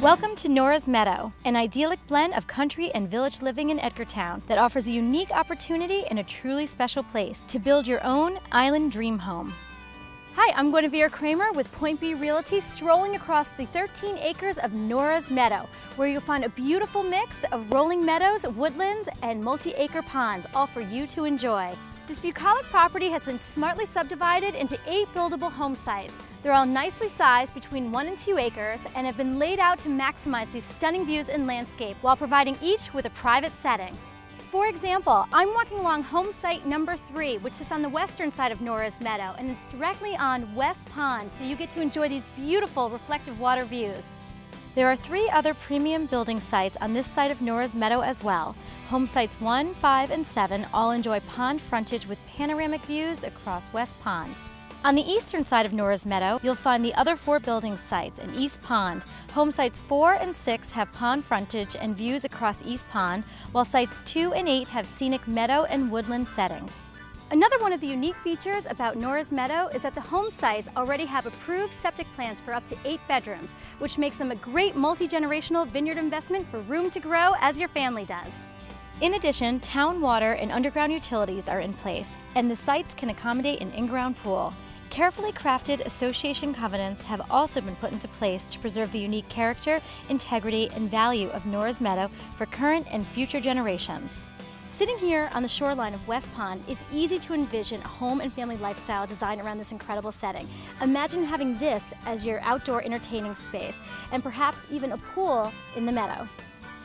Welcome to Nora's Meadow, an idyllic blend of country and village living in Edgartown that offers a unique opportunity in a truly special place to build your own island dream home. Hi, I'm Guinevere Kramer with Point B Realty, strolling across the 13 acres of Nora's Meadow, where you'll find a beautiful mix of rolling meadows, woodlands, and multi-acre ponds, all for you to enjoy. This bucolic property has been smartly subdivided into eight buildable home sites. They're all nicely sized between one and two acres and have been laid out to maximize these stunning views and landscape while providing each with a private setting. For example, I'm walking along home site number three, which sits on the western side of Nora's Meadow, and it's directly on West Pond, so you get to enjoy these beautiful reflective water views. There are three other premium building sites on this side of Nora's Meadow as well. Home sites 1, 5, and 7 all enjoy pond frontage with panoramic views across West Pond. On the eastern side of Nora's Meadow, you'll find the other four building sites in East Pond. Home sites 4 and 6 have pond frontage and views across East Pond, while sites 2 and 8 have scenic meadow and woodland settings. Another one of the unique features about Nora's Meadow is that the home sites already have approved septic plans for up to eight bedrooms, which makes them a great multi-generational vineyard investment for room to grow as your family does. In addition, town water and underground utilities are in place, and the sites can accommodate an in-ground pool. Carefully crafted association covenants have also been put into place to preserve the unique character, integrity, and value of Nora's Meadow for current and future generations. Sitting here on the shoreline of West Pond, it's easy to envision a home and family lifestyle designed around this incredible setting. Imagine having this as your outdoor entertaining space, and perhaps even a pool in the meadow.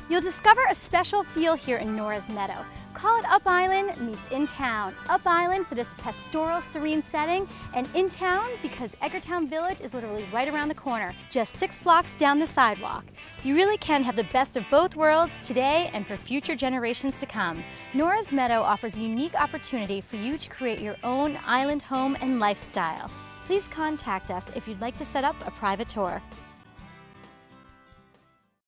You'll discover a special feel here in Nora's Meadow. Call it Up Island meets In Town. Up Island for this pastoral, serene setting, and In Town because Edgartown Village is literally right around the corner, just six blocks down the sidewalk. You really can have the best of both worlds today and for future generations to come. Nora's Meadow offers a unique opportunity for you to create your own island home and lifestyle. Please contact us if you'd like to set up a private tour.